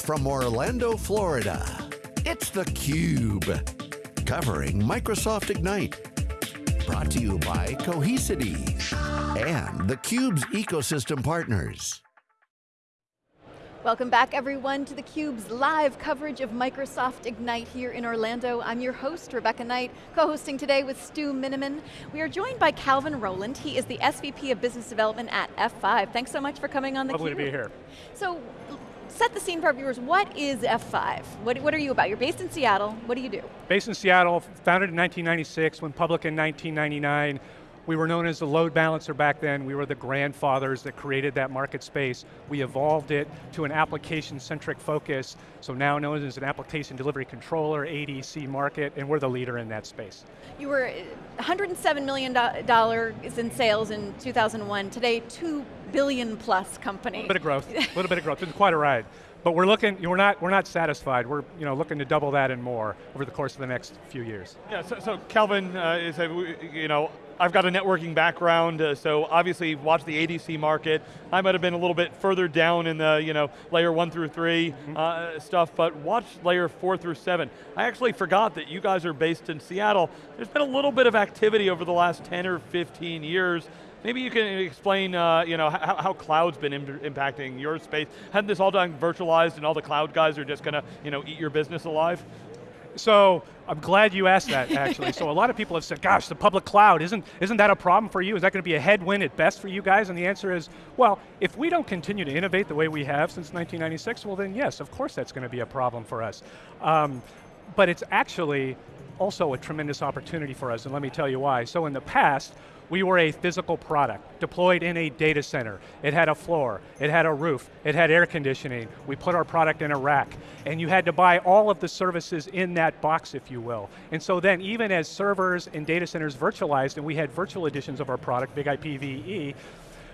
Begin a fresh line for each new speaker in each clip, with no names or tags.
from Orlando, Florida, it's theCUBE. Covering Microsoft Ignite. Brought to you by Cohesity and theCUBE's ecosystem partners.
Welcome back everyone to theCUBE's live coverage of Microsoft Ignite here in Orlando. I'm your host, Rebecca Knight, co-hosting today with Stu Miniman. We are joined by Calvin Rowland. He is the SVP of Business Development at F5. Thanks so much for coming on theCUBE.
Lovely to be here.
So, set the scene for our viewers. What is F5? What, what are you about? You're based in Seattle. What do you do?
Based in Seattle, founded in 1996, went public in 1999. We were known as the load balancer back then. We were the grandfathers that created that market space. We evolved it to an application-centric focus, so now known as an application delivery controller, ADC market, and we're the leader in that space.
You were $107 million in sales in 2001. Today, two billion plus company. A
little bit of growth, a little bit of growth. It's quite a ride. But we're looking, we're not, we're not satisfied. We're you know, looking to double that and more over the course of the next few years.
Yeah, so, so Calvin uh, is, a, you know, I've got a networking background, uh, so obviously watch the ADC market. I might have been a little bit further down in the you know layer one through 3 mm -hmm. uh, stuff, but watch layer four through seven. I actually forgot that you guys are based in Seattle. There's been a little bit of activity over the last 10 or 15 years. Maybe you can explain uh, you know, how, how cloud's been Im impacting your space. Hadn't this all done virtualized and all the cloud guys are just going to you know, eat your business alive?
So, I'm glad you asked that, actually. so a lot of people have said, gosh, the public cloud, isn't, isn't that a problem for you? Is that going to be a headwind at best for you guys? And the answer is, well, if we don't continue to innovate the way we have since 1996, well then yes, of course that's going to be a problem for us. Um, but it's actually also a tremendous opportunity for us, and let me tell you why. So in the past, we were a physical product deployed in a data center. It had a floor, it had a roof, it had air conditioning. We put our product in a rack. And you had to buy all of the services in that box, if you will. And so then even as servers and data centers virtualized, and we had virtual editions of our product, BIG-IP VE,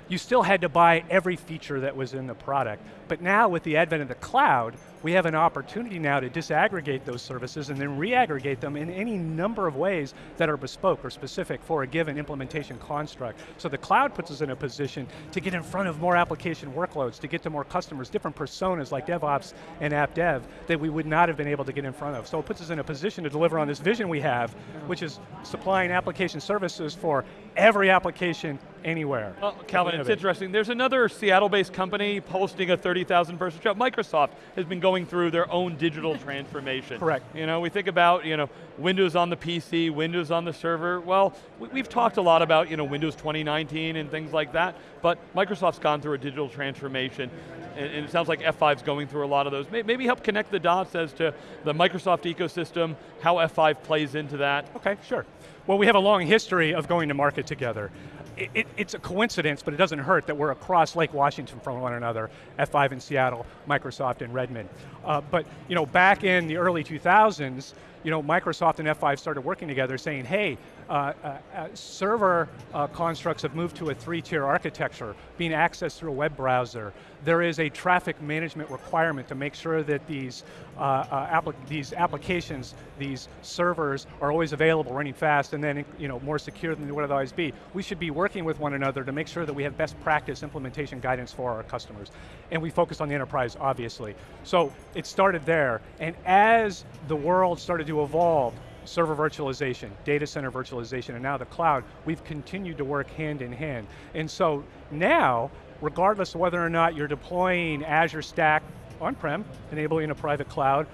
you still had to buy every feature that was in the product. But now with the advent of the cloud, we have an opportunity now to disaggregate those services and then reaggregate them in any number of ways that are bespoke or specific for a given implementation construct. So the cloud puts us in a position to get in front of more application workloads, to get to more customers, different personas like DevOps and app dev that we would not have been able to get in front of. So it puts us in a position to deliver on this vision we have, which is supplying application services for every application anywhere.
Well, Calvin, it's interesting. There's another Seattle-based company posting a 30,000 person show. Microsoft has been going through their own digital transformation.
Correct.
You know, we think about, you know, Windows on the PC, Windows on the server. Well, we've talked a lot about, you know, Windows 2019 and things like that, but Microsoft's gone through a digital transformation and it sounds like F5's going through a lot of those. Maybe help connect the dots as to the Microsoft ecosystem, how F5 plays into that.
Okay, sure. Well, we have a long history of going to market together it, it, it's a coincidence, but it doesn't hurt that we're across Lake Washington from one another, F5 in Seattle, Microsoft in Redmond. Uh, but you know, back in the early 2000s, you know, Microsoft and F5 started working together saying, hey, uh, uh, uh, server uh, constructs have moved to a three-tier architecture, being accessed through a web browser. There is a traffic management requirement to make sure that these, uh, these applications, these servers are always available, running fast, and then you know, more secure than they would otherwise be. We should be working with one another to make sure that we have best practice implementation guidance for our customers. And we focus on the enterprise, obviously. So it started there, and as the world started to evolve, server virtualization, data center virtualization, and now the cloud, we've continued to work hand in hand. And so now, regardless of whether or not you're deploying Azure Stack on-prem, enabling a private cloud,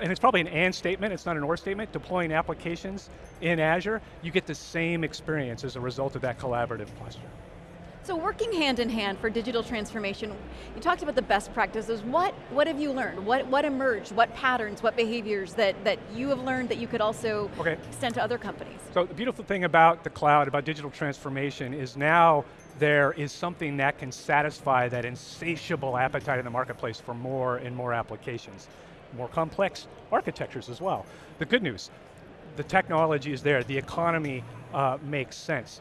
and it's probably an and statement, it's not an or statement, deploying applications in Azure, you get the same experience as a result of that collaborative posture.
So working hand in hand for digital transformation, you talked about the best practices. What, what have you learned? What, what emerged? What patterns, what behaviors that, that you have learned that you could also okay. extend to other companies?
So the beautiful thing about the cloud, about digital transformation, is now there is something that can satisfy that insatiable appetite in the marketplace for more and more applications. More complex architectures as well. The good news, the technology is there, the economy uh, makes sense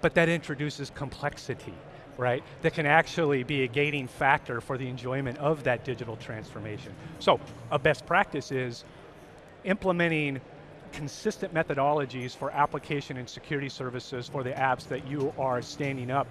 but that introduces complexity, right? That can actually be a gating factor for the enjoyment of that digital transformation. So, a best practice is implementing consistent methodologies for application and security services for the apps that you are standing up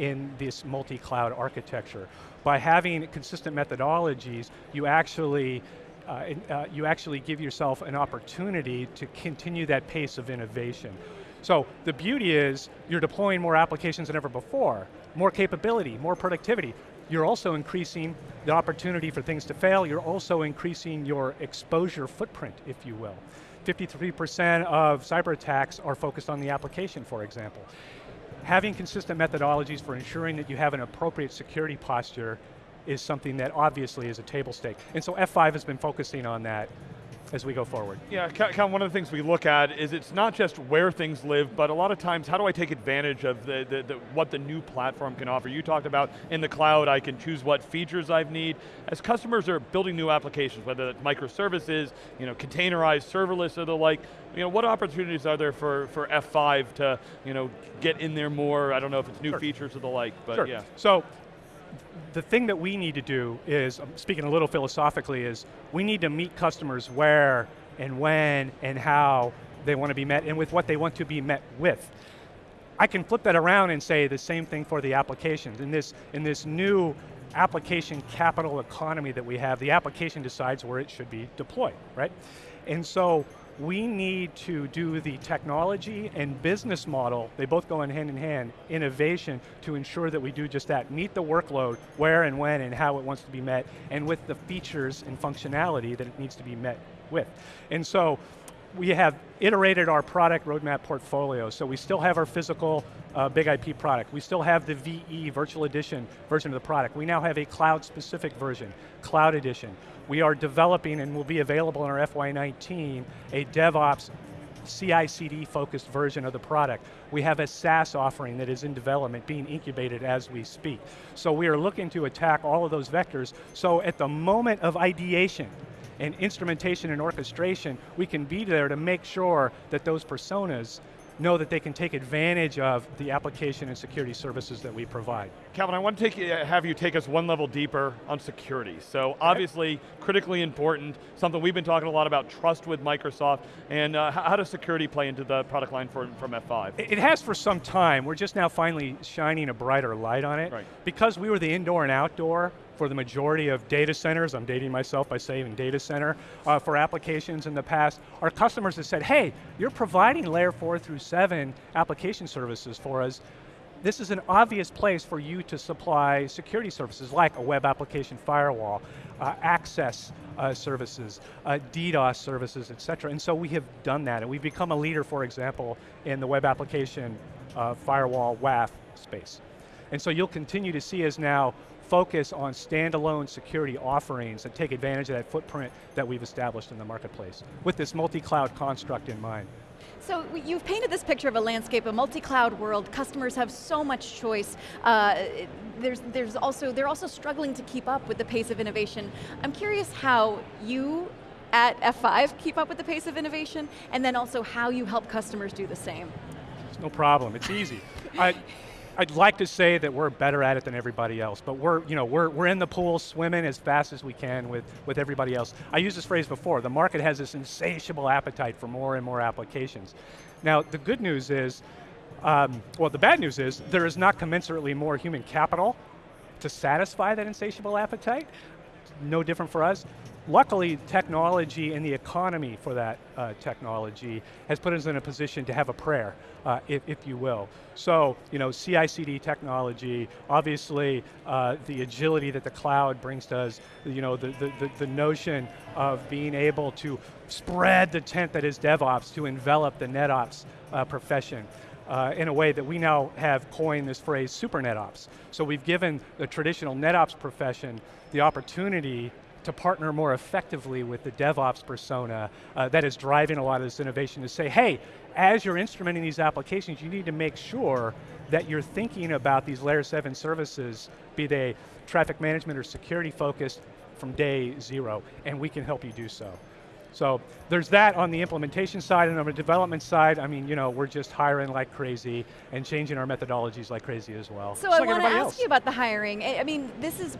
in this multi-cloud architecture. By having consistent methodologies, you actually uh, uh, you actually give yourself an opportunity to continue that pace of innovation. So the beauty is you're deploying more applications than ever before, more capability, more productivity. You're also increasing the opportunity for things to fail. You're also increasing your exposure footprint, if you will. 53% of cyber attacks are focused on the application, for example. Having consistent methodologies for ensuring that you have an appropriate security posture is something that obviously is a table stake. And so F5 has been focusing on that as we go forward.
Yeah, Cal, one of the things we look at is it's not just where things live, but a lot of times, how do I take advantage of the, the, the, what the new platform can offer? You talked about in the cloud, I can choose what features I need. As customers are building new applications, whether it's microservices, you know, containerized, serverless, or the like, you know, what opportunities are there for, for F5 to, you know, get in there more? I don't know if it's new sure. features or the like, but
sure.
yeah.
So, the thing that we need to do is, speaking a little philosophically, is we need to meet customers where and when and how they want to be met and with what they want to be met with. I can flip that around and say the same thing for the applications. In this, in this new application capital economy that we have, the application decides where it should be deployed, right? And so we need to do the technology and business model, they both go in hand in hand, innovation to ensure that we do just that, meet the workload where and when and how it wants to be met, and with the features and functionality that it needs to be met with. And so, we have iterated our product roadmap portfolio, so we still have our physical uh, BIG-IP product. We still have the VE, Virtual Edition version of the product. We now have a cloud-specific version, Cloud Edition. We are developing and will be available in our FY19 a DevOps CI/CD focused version of the product. We have a SaaS offering that is in development, being incubated as we speak. So we are looking to attack all of those vectors. So at the moment of ideation, and instrumentation and orchestration, we can be there to make sure that those personas know that they can take advantage of the application and security services that we provide.
Calvin, I want to take, have you take us one level deeper on security. So obviously, critically important, something we've been talking a lot about, trust with Microsoft, and uh, how does security play into the product line for, from F5?
It has for some time. We're just now finally shining a brighter light on it.
Right.
Because we were the indoor and outdoor for the majority of data centers, I'm dating myself by saying data center, uh, for applications in the past, our customers have said, hey, you're providing layer four through seven application services for us, this is an obvious place for you to supply security services like a web application firewall, uh, access uh, services, uh, DDoS services, et cetera. And so we have done that, and we've become a leader, for example, in the web application uh, firewall WAF space. And so you'll continue to see us now focus on standalone security offerings that take advantage of that footprint that we've established in the marketplace with this multi-cloud construct in mind.
So you've painted this picture of a landscape, a multi-cloud world. Customers have so much choice. Uh, there's, there's also, they're also struggling to keep up with the pace of innovation. I'm curious how you at F5 keep up with the pace of innovation, and then also how you help customers do the same.
It's no problem, it's easy. I, I'd like to say that we're better at it than everybody else, but we're, you know, we're, we're in the pool swimming as fast as we can with, with everybody else. I used this phrase before, the market has this insatiable appetite for more and more applications. Now, the good news is, um, well, the bad news is, there is not commensurately more human capital to satisfy that insatiable appetite. No different for us. Luckily, technology and the economy for that uh, technology has put us in a position to have a prayer, uh, if, if, you will. So, you know, CI/CD technology, obviously uh, the agility that the cloud brings to us, you know, the, the, the, notion of being able to spread the tent that is DevOps to envelop the NetOps uh, profession. Uh, in a way that we now have coined this phrase super NetOps. So we've given the traditional NetOps profession the opportunity to partner more effectively with the DevOps persona uh, that is driving a lot of this innovation to say, hey, as you're instrumenting these applications, you need to make sure that you're thinking about these layer seven services, be they traffic management or security focused from day zero, and we can help you do so. So there's that on the implementation side and on the development side, I mean, you know, we're just hiring like crazy and changing our methodologies like crazy as well.
So just I like want to ask else. you about the hiring. I mean, this is,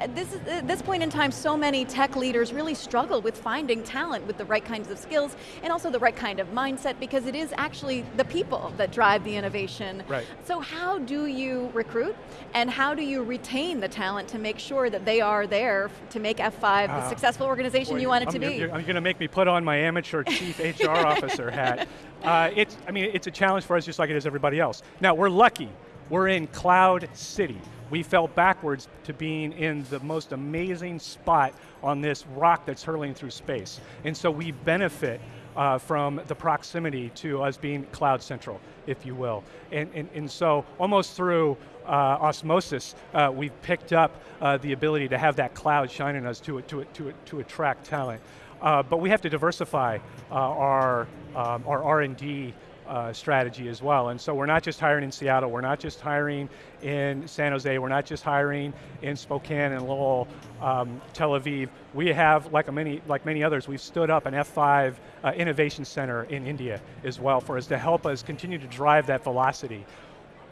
at this, at this point in time, so many tech leaders really struggle with finding talent with the right kinds of skills and also the right kind of mindset because it is actually the people that drive the innovation.
Right.
So how do you recruit and how do you retain the talent to make sure that they are there to make F5 the
Uh,
successful organization
Boy,
you want it
I'm,
to be?
You're, going to make me put on my amateur chief HR officer hat. Uh, it's, I mean, it's a challenge for us just like it is everybody else. Now, we're lucky. We're in Cloud City. We fell backwards to being in the most amazing spot on this rock that's hurling through space. And so we benefit uh, from the proximity to us being cloud central, if you will. And, and, and so almost through uh, osmosis, uh, we've picked up uh, the ability to have that cloud shine on us to, to, to, to attract talent. Uh, but we have to diversify uh, our, um, our R&D uh, strategy as well. And so we're not just hiring in Seattle, we're not just hiring in San Jose, we're not just hiring in Spokane and Lowell, um, Tel Aviv. We have, like many, like many others, we've stood up an F5 uh, innovation center in India as well for us to help us continue to drive that velocity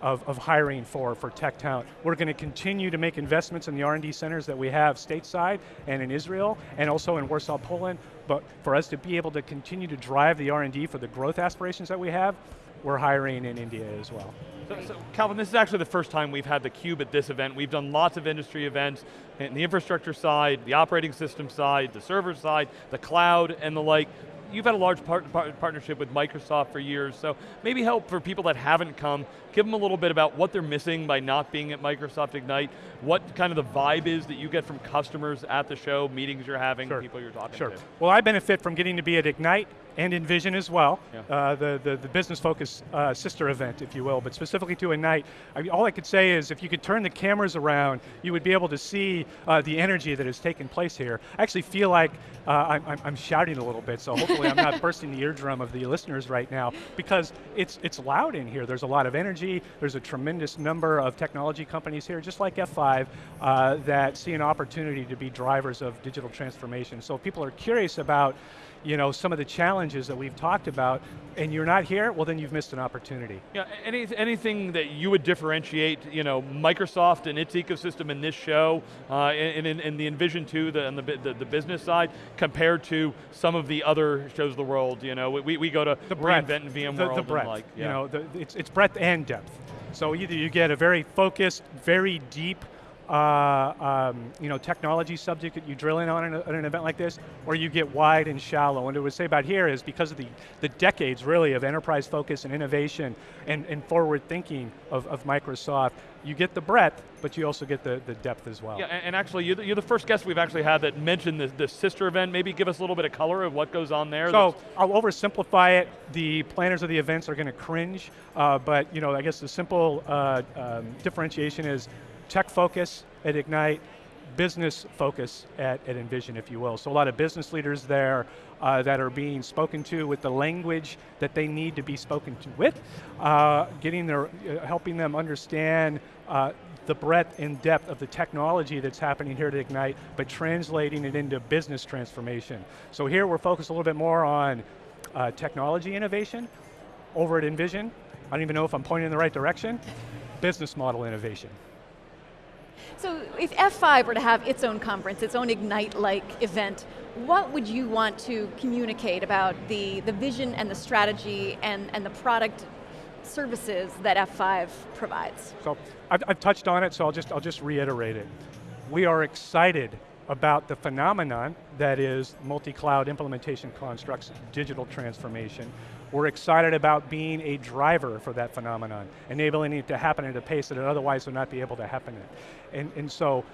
of, of hiring for, for tech talent. We're going to continue to make investments in the R&D centers that we have stateside and in Israel and also in Warsaw, Poland, but for us to be able to continue to drive the R&D for the growth aspirations that we have, we're hiring in India as well.
So, so, Calvin, this is actually the first time we've had theCUBE at this event. We've done lots of industry events, in the infrastructure side, the operating system side, the server side, the cloud, and the like you've had a large part, part, partnership with Microsoft for years, so maybe help for people that haven't come, give them a little bit about what they're missing by not being at Microsoft Ignite, what kind of the vibe is that you get from customers at the show, meetings you're having,
sure.
people you're talking
sure.
to.
Well, I benefit from getting to be at Ignite and Envision as well,
yeah.
uh, the, the, the business focus uh, sister event, if you will, but specifically to Ignite, I mean, all I could say is if you could turn the cameras around, you would be able to see uh, the energy that has taken place here. I actually feel like uh, I'm, I'm, shouting a little bit, so hopefully I'm not bursting the eardrum of the listeners right now, because it's, it's loud in here. There's a lot of energy, there's a tremendous number of technology companies here, just like F5, uh, that see an opportunity to be drivers of digital transformation. So if people are curious about you know, some of the challenges that we've talked about, and you're not here, well then you've missed an opportunity.
Yeah, any, anything that you would differentiate, you know, Microsoft and its ecosystem in this show, uh, and in, in, the Envision 2, the, on the, the, the, business side, compared to some of the other shows of the world, you know, we, we go to
the breadth,
reInvent and VMworld
the, the breadth,
like, yeah.
you know, the, it's, it's breadth and depth. So either you get a very focused, very deep uh, um, you know, technology subject that you drill in on at an event like this, or you get wide and shallow. And what I would say about here is because of the, the decades really of enterprise focus and innovation and, and forward thinking of, of Microsoft, you get the breadth, but you also get the, the depth as well.
Yeah, and, actually you're the, you're the, first guest we've actually had that mentioned the, the sister event. Maybe give us a little bit of color of what goes on there.
So I'll oversimplify it. The planners of the events are going to cringe, uh, but you know, I guess the simple uh, um, differentiation is tech focus at Ignite, business focus at, at Envision, if you will. So a lot of business leaders there uh, that are being spoken to with the language that they need to be spoken to with, uh, getting their, uh, helping them understand uh, the breadth and depth of the technology that's happening here at Ignite, but translating it into business transformation. So here we're focused a little bit more on uh, technology innovation. Over at Envision, I don't even know if I'm pointing in the right direction, business model innovation.
So if F5 were to have its own conference, its own Ignite-like event, what would you want to communicate about the, the vision and the strategy and, and the product services that F5 provides?
So I've, I've touched on it, so I'll just, I'll just reiterate it. We are excited about the phenomenon that is multi-cloud implementation constructs, digital transformation. We're excited about being a driver for that phenomenon, enabling it to happen at a pace that it otherwise would not be able to happen at. And, and so,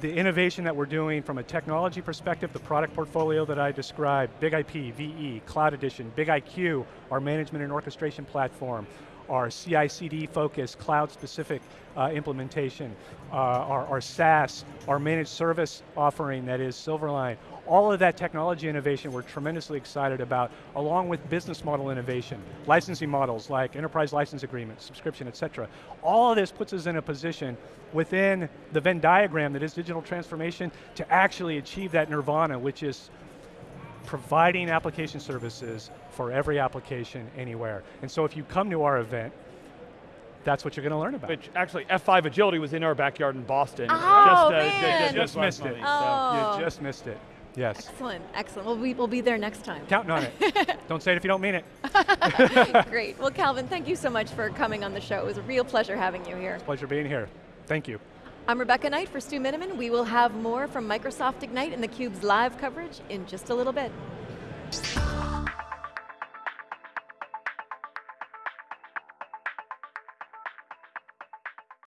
the innovation that we're doing from a technology perspective, the product portfolio that I described, BIG-IP, VE, Cloud Edition, BIG-IQ, our management and orchestration platform, our CI/CD focused, cloud-specific uh, implementation, uh, our, our SaaS, our managed service offering that is Silverline, all of that technology innovation we're tremendously excited about, along with business model innovation, licensing models like enterprise license agreements, subscription, et cetera. All of this puts us in a position within the Venn diagram that is digital transformation to actually achieve that nirvana, which is providing application services for every application anywhere. And so if you come to our event, that's what you're going to learn about.
Which actually, F5 Agility was in our backyard in Boston.
Oh,
just, uh,
man.
ju-
just
last
missed it.
month,
Oh.
You just missed it. Yes.
Excellent, excellent. We'll be, we'll be there next time.
Counting on it. don't say it if you don't mean it.
Great. Well, Calvin, thank you so much for coming on the show. It was a real pleasure having you here.
Pleasure being here. Thank you.
I'm Rebecca Knight for Stu Miniman. We will have more from Microsoft Ignite and theCUBE's live coverage in just a little bit.